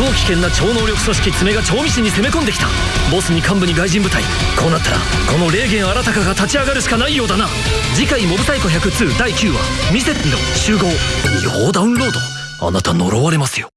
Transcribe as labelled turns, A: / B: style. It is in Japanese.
A: 超危険な超能力組織爪が調味師に攻め込んできた。ボスに幹部に外人部隊。こうなったらこの霊源新たかが立ち上がるしかないようだな。次回「モブ太イコ102」第9話「見せてみの集合」違法ダウンロード。あなた呪われますよ。